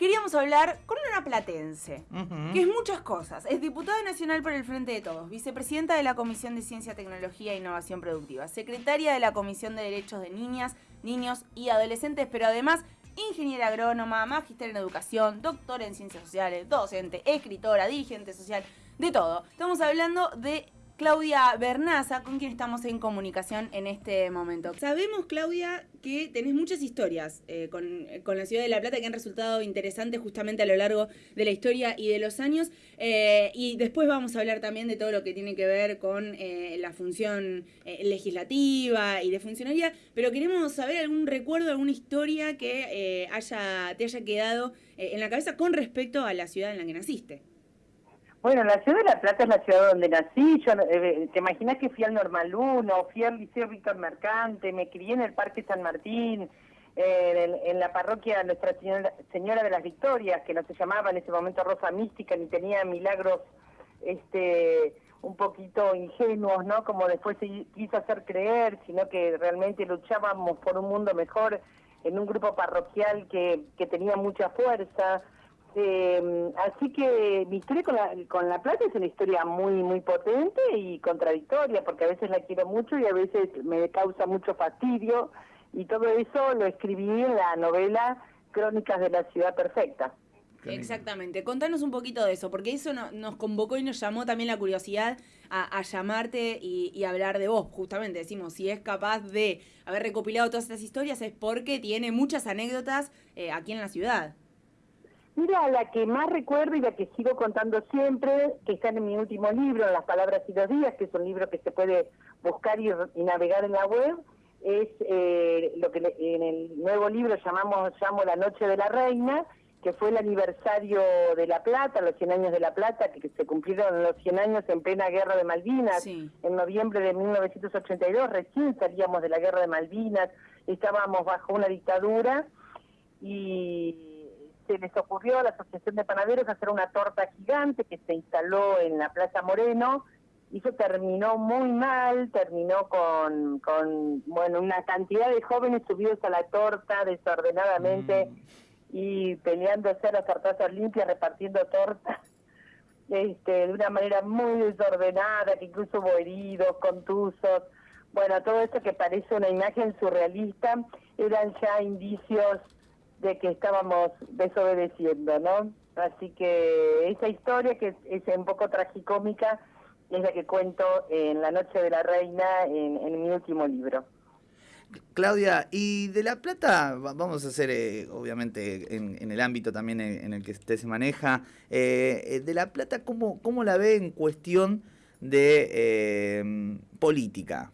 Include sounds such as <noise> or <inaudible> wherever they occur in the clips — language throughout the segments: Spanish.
queríamos hablar con una platense, que es muchas cosas. Es diputada nacional por el Frente de Todos, vicepresidenta de la Comisión de Ciencia, Tecnología e Innovación Productiva, secretaria de la Comisión de Derechos de Niñas, Niños y Adolescentes, pero además ingeniera agrónoma, magíster en educación, doctora en ciencias sociales, docente, escritora, dirigente social, de todo. Estamos hablando de Claudia Bernaza, con quien estamos en comunicación en este momento. Sabemos, Claudia, que tenés muchas historias eh, con, la ciudad de La Plata que han resultado interesantes justamente a lo largo de la historia y de los años. Eh, y después vamos a hablar también de todo lo que tiene que ver con eh, la función legislativa y de funcionalidad. Pero queremos saber algún recuerdo, alguna historia que haya, te haya quedado en la cabeza con respecto a la ciudad en la que naciste. Bueno, la ciudad de La Plata es la ciudad donde nací. Yo, eh, ¿Te imaginas que fui al Normal 1, fui al Liceo Víctor Mercante, me crié en el Parque San Martín, eh, en, la parroquia Nuestra Señora, de las Victorias, que no se llamaba en ese momento Rosa Mística, ni tenía milagros este un poquito ingenuos, ¿no? Como después se quiso hacer creer, sino que realmente luchábamos por un mundo mejor en un grupo parroquial que, que tenía mucha fuerza. Eh, así que mi historia con la, con la plata es una historia muy muy potente y contradictoria, porque a veces la quiero mucho y a veces me causa mucho fastidio, y todo eso lo escribí en la novela Crónicas de la Ciudad Perfecta. Exactamente, contanos un poquito de eso, porque eso nos convocó y nos llamó también la curiosidad a, llamarte y, hablar de vos, justamente decimos, si es capaz de haber recopilado todas estas historias es porque tiene muchas anécdotas eh, aquí en la ciudad. Mira, la que más recuerdo y la que sigo contando siempre, que está en mi último libro, Las Palabras y los Días, que es un libro que se puede buscar y, navegar en la web, es eh, lo que en el nuevo libro llamamos llamo La Noche de la Reina, que fue el aniversario de La Plata, los 100 años de La Plata, que se cumplieron los 100 años en plena Guerra de Malvinas, en noviembre de 1982, recién salíamos de la Guerra de Malvinas, estábamos bajo una dictadura y se les ocurrió a la Asociación de Panaderos hacer una torta gigante que se instaló en la Plaza Moreno y eso terminó muy mal, terminó con, con bueno, una cantidad de jóvenes subidos a la torta desordenadamente mm. y peleándose a las tortas limpias, repartiendo tortas <laughs> este, de una manera muy desordenada, que incluso hubo heridos, contusos. Bueno, todo esto que parece una imagen surrealista eran ya indicios de que estábamos desobedeciendo, ¿no? Así que esa historia que es, un poco tragicómica es la que cuento en La Noche de la Reina en, mi último libro. Claudia, y de La Plata, vamos a hacer, eh, obviamente, en, el ámbito también en, el que usted se maneja, eh, eh, de La Plata, ¿cómo, ¿cómo la ve en cuestión de política?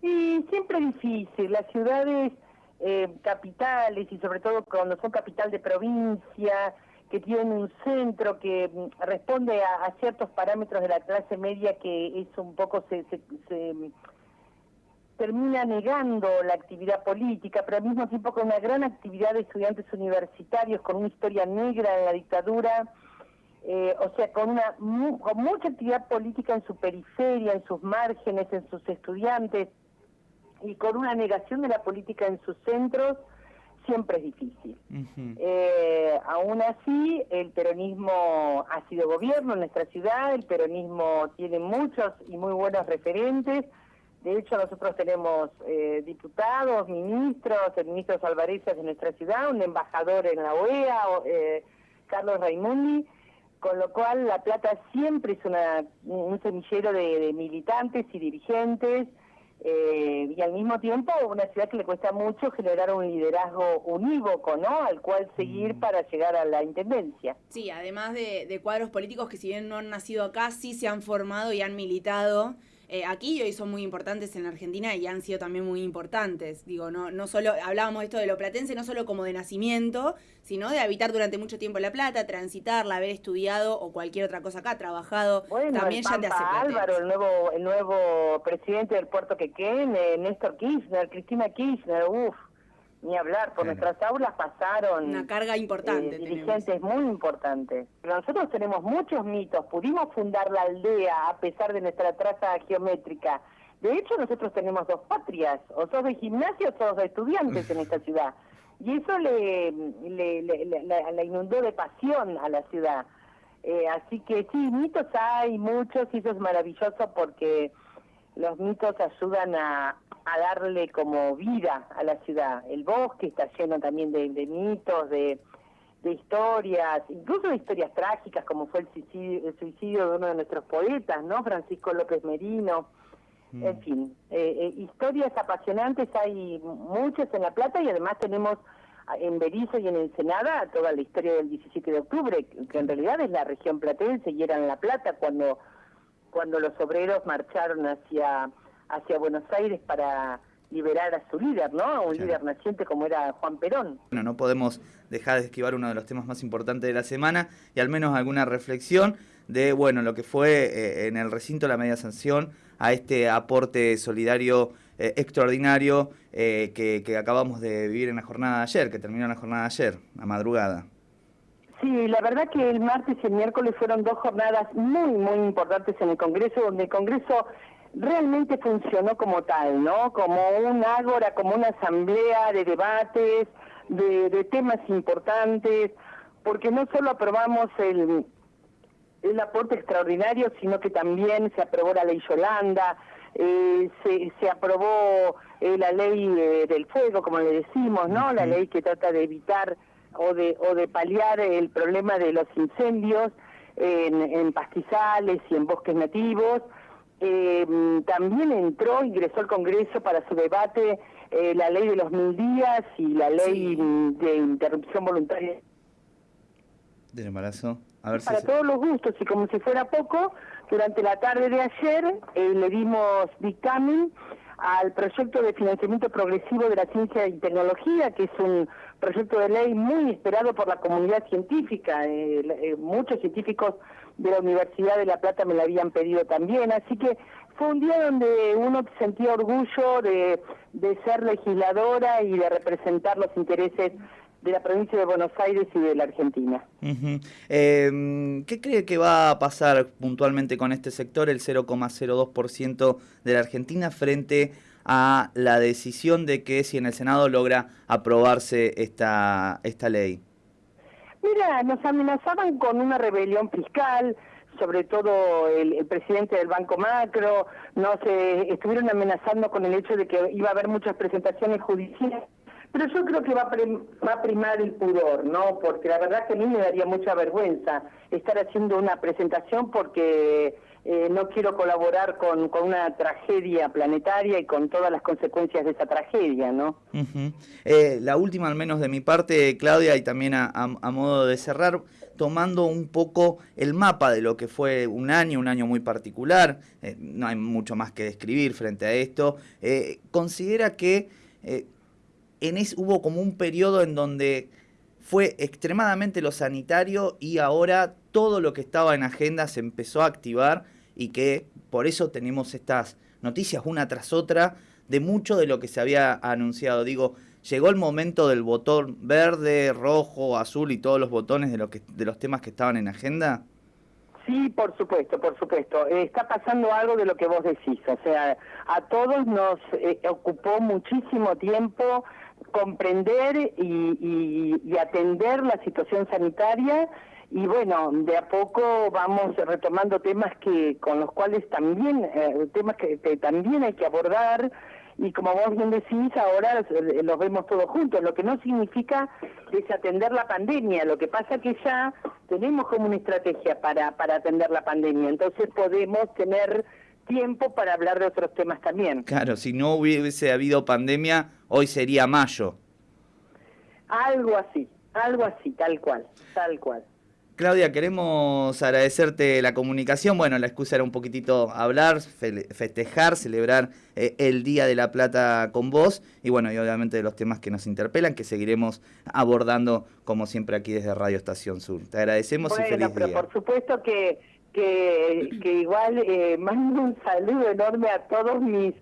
Y siempre difícil, las ciudades eh, capitales y sobre todo cuando son capital de provincia, que tienen un centro que mm, responde a, ciertos parámetros de la clase media que es un poco se, se, termina negando la actividad política, pero al mismo tiempo con una gran actividad de estudiantes universitarios, con una historia negra en la dictadura, eh, o sea, con, una, con mucha actividad política en su periferia, en sus márgenes, en sus estudiantes, y con una negación de la política en sus centros siempre es difícil. eh, aún así, el peronismo ha sido gobierno en nuestra ciudad, el peronismo tiene muchos y muy buenos referentes. De hecho, nosotros tenemos eh, diputados, ministros, el ministro Salvarezas de nuestra ciudad, un embajador en la OEA, eh, Carlos Raimundi, con lo cual La Plata siempre es una, un semillero de militantes y dirigentes eh, y al mismo tiempo una ciudad que le cuesta mucho generar un liderazgo unívoco, ¿no? Al cual seguir mm. para llegar a la intendencia. Sí, además de, de cuadros políticos que si bien no han nacido acá, sí se han formado y han militado eh, aquí y hoy son muy importantes en Argentina y han sido también muy importantes. Digo, no, no solo, hablábamos esto de lo platense, no solo como de nacimiento, sino de habitar durante mucho tiempo La Plata, transitarla, haber estudiado o cualquier otra cosa acá, trabajado, también ya te hace Álvaro, el nuevo, el nuevo presidente del Puerto Quequén, eh, Néstor Kirchner, Cristina Kirchner, uff ni hablar, por nuestras aulas pasaron una carga importante, eh, dirigentes muy importantes. Pero nosotros tenemos muchos mitos, pudimos fundar la aldea a pesar de nuestra traza geométrica. De hecho, nosotros tenemos dos patrias, o sos de gimnasio o sos de estudiantes en esta <laughs> ciudad. y eso le, le, inundó de pasión a la ciudad. Eh, así que sí, mitos hay muchos y eso es maravilloso porque los mitos ayudan a, a darle como vida a la ciudad. El bosque está lleno también de, mitos, de, de, historias, incluso de historias trágicas como fue el suicidio, el suicidio de uno de nuestros poetas, ¿no? Francisco López Merino. Mm. En fin, eh, eh, historias apasionantes hay muchas en La Plata y además tenemos en Berizo y en Ensenada toda la historia del 17 de octubre, que en realidad es la región platense y era en La Plata cuando, cuando los obreros marcharon hacia, hacia Buenos Aires para liberar a su líder, ¿no? Un líder naciente como era Juan Perón. Bueno, no podemos dejar de esquivar uno de los temas más importantes de la semana y al menos alguna reflexión de, bueno, lo que fue eh, en el recinto la media sanción a este aporte solidario eh, extraordinario eh, que, acabamos de vivir en la jornada de ayer, que terminó en la jornada de ayer, a madrugada. Sí, la verdad que el martes y el miércoles fueron dos jornadas muy, muy importantes en el Congreso, donde el Congreso realmente funcionó como tal, ¿no? Como un ágora, como una asamblea de debates, de, de temas importantes, porque no solo aprobamos el, el aporte extraordinario, sino que también se aprobó la ley Yolanda, eh, se, se aprobó eh, la ley eh, del fuego, como le decimos, ¿no? La ley que trata de evitar o de, o de paliar el problema de los incendios en, en pastizales y en bosques nativos. También entró, ingresó al Congreso para su debate la ley de los mil días y la ley de interrupción voluntaria del embarazo. para todos los gustos y como si fuera poco, durante la tarde de ayer eh, le dimos dictamen al proyecto de financiamiento progresivo de la ciencia y tecnología, que es un proyecto de ley muy esperado por la comunidad científica. Eh, eh, muchos científicos de la Universidad de La Plata me lo habían pedido también, así que fue un día donde uno sentía orgullo de, de ser legisladora y de representar los intereses de la provincia de Buenos Aires y de la Argentina. Em, ¿Qué cree que va a pasar puntualmente con este sector, el 0,02% de la Argentina, frente a la decisión de que si en el Senado logra aprobarse esta, esta ley? Mira, nos amenazaban con una rebelión fiscal, sobre todo el, presidente del Banco Macro, nos eh, estuvieron amenazando con el hecho de que iba a haber muchas presentaciones judiciales pero yo creo que va a, va a primar el pudor, ¿no? Porque la verdad que a mí me daría mucha vergüenza estar haciendo una presentación porque eh, no quiero colaborar con, una tragedia planetaria y con todas las consecuencias de esa tragedia, ¿no? Eh, la última, al menos de mi parte, Claudia, y también a, modo de cerrar, tomando un poco el mapa de lo que fue un año, un año muy particular, eh, no hay mucho más que describir frente a esto, considera que en hubo como un periodo en donde fue extremadamente lo sanitario y ahora todo lo que estaba en agenda se empezó a activar y que por eso tenemos estas noticias una tras otra de mucho de lo que se había anunciado. Digo, llegó el momento del botón verde, rojo, azul y todos los botones de, lo que, de los temas que estaban en agenda. Sí, por supuesto, por supuesto. está pasando algo de lo que vos decís. O sea, a todos nos eh, ocupó muchísimo tiempo comprender y, atender la situación sanitaria. Y bueno, de a poco vamos retomando temas que con los cuales también, eh, temas que, también hay que abordar. Y como vos bien decís, ahora los vemos todos juntos, lo que no significa desatender la pandemia, lo que pasa que ya tenemos como una estrategia para, para atender la pandemia, entonces podemos tener tiempo para hablar de otros temas también. Claro, si no hubiese habido pandemia, hoy sería mayo. Algo así, algo así, tal cual, tal cual. Claudia, queremos agradecerte la comunicación. Bueno, la excusa era un poquitito hablar, festejar, celebrar eh, el Día de la Plata con vos y bueno, y obviamente de los temas que nos interpelan, que seguiremos abordando como siempre aquí desde Radio Estación Sur. Te agradecemos y feliz pero Por supuesto que que, igual eh, mando un saludo enorme a todos mis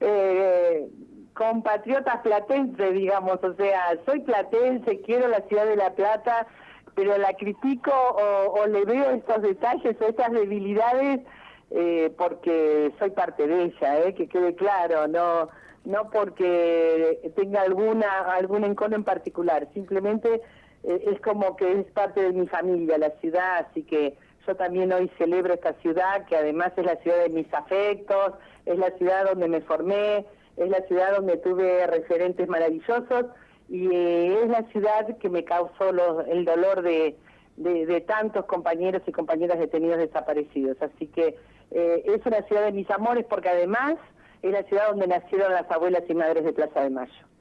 eh, compatriotas platenses, digamos, o sea, soy platense, quiero la ciudad de La Plata, pero la critico o, le veo estos detalles o estas debilidades eh, porque soy parte de ella, eh, que quede claro, no no porque tenga alguna algún encono en particular, simplemente eh, es como que es parte de mi familia, la ciudad, así que yo también hoy celebro esta ciudad, que además es la ciudad de mis afectos, es la ciudad donde me formé, es la ciudad donde tuve referentes maravillosos y eh, es la ciudad que me causó el dolor de, tantos compañeros y compañeras detenidos desaparecidos. Así que eh, es una ciudad de mis amores porque además es la ciudad donde nacieron las abuelas y madres de Plaza de Mayo.